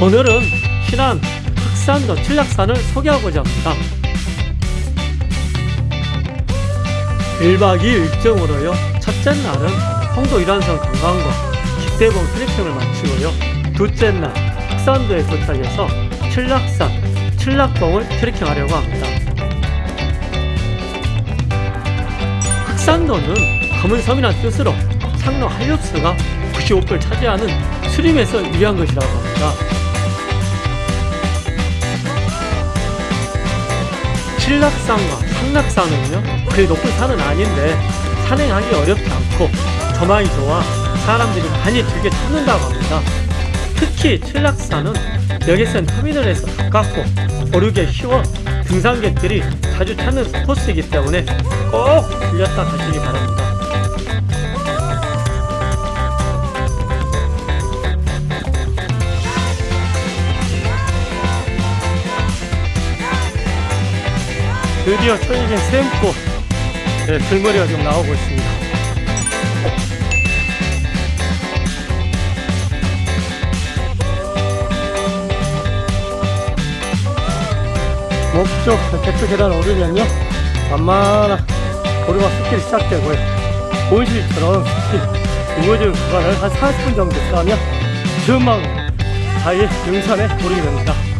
오늘은 신안 흑산도 칠락산을 소개하고자 합니다. 1박 2일 일정으로요. 첫째 날은 홍도 일환선 관광과 기대봉 트레킹을 마치고요. 둘째 날 흑산도에 도착해서 칠락산, 칠락봉을 트레킹하려고 합니다. 흑산도는 검은 섬이라는 뜻으로 상로 한렵수가 95%를 차지하는 수림에서 유리한 것이라고 합니다. 칠락산과 상락산은요 그리 높은 산은 아닌데 산행하기 어렵지 않고 조망이 좋아 사람들이 많이 즐겨 찾는다고 합니다 특히 칠락산은 여객선 터미널에서 가깝고 오르기 쉬워 등산객들이 자주 찾는 코스이기 때문에 꼭 들렸다 가시기 바랍니다. 드디어 천일진 샘꽃 네, 들머리가 지금 나오고 있습니다 목적 대표 계단 오르면요. 만만한 오르막 숲길이 시작되고요. 숲이 우거진 구간을 한 40분 정도 가면 전망 사이 능선에 오르게 됩니다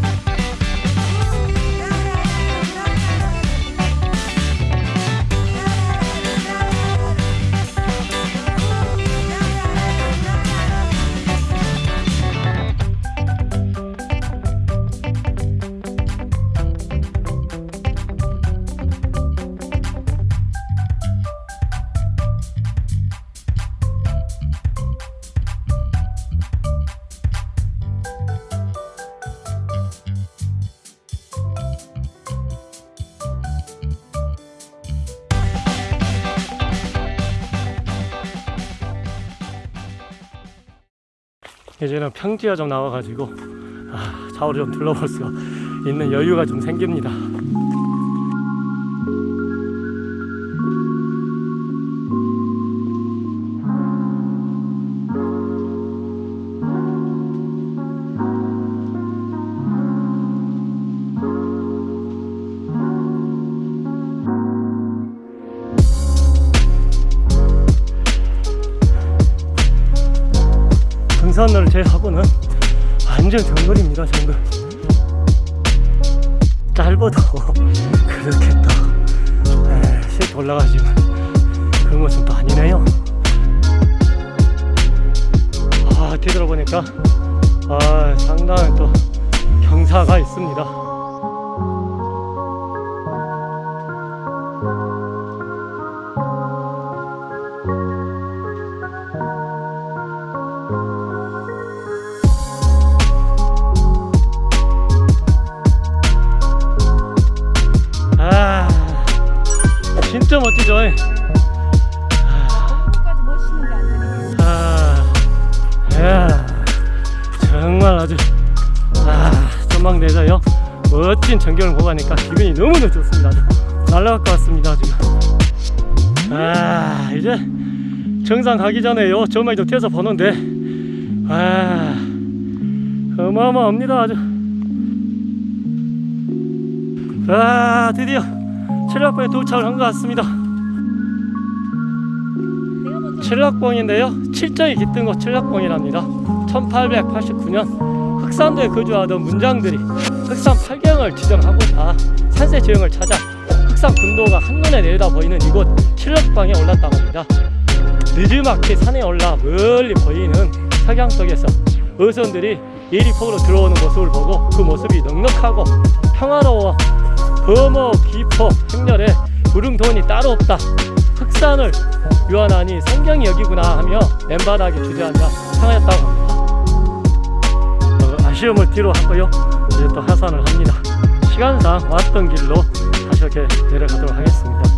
이제는 평지가 좀 나와가지고 아, 좌우를 좀 둘러볼 수 있는 여유가 좀 생깁니다. 등산로를 제외하고는 완전 정글입니다 정글. 짧아도 그렇게 또 에, 쉽게 올라가지만 그런 것은 또 아니네요. 아 뒤돌아보니까 아 상당히 또 경사가 있습니다 진짜 멋지죠 아니에요. 아, 야, 정말 아주 아, 전망대에서요 멋진 전경을 보고 가니까 기분이 너무너무 좋습니다. 날라갈 것 같습니다 지금. 아, 이제 정상 가기 전에요 좀 튀어서 보는데 아, 어마어마합니다 아주. 아, 드디어 칠락봉에 도착을 한 것 같습니다. 칠락봉인데요. 칠정이 깃든 곳 칠락봉이랍니다. 1889년 흑산도에 거주하던 문장들이 흑산 팔경을 지정하고자 산세 지형을 찾아 흑산 군도가 한눈에 내려다 보이는 이곳 칠락봉에 올랐다고 합니다. 늦지막히 산에 올라 멀리 보이는 석양 속에서 어선들이 예리폭으로 들어오는 모습을 보고 그 모습이 넉넉하고 평화로워 범어 기포 행렬에 구릉돈이 따로 없다. 흑산을 유한하니 성경이 여기구나 하며 맨바닥에 주저앉아 평하였다고 합니다. 어, 아쉬움을 뒤로 하고요. 이제 또 하산을 합니다. 시간상 왔던 길로 다시 이렇게 내려가도록 하겠습니다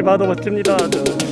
봐도 멋집니다. 저.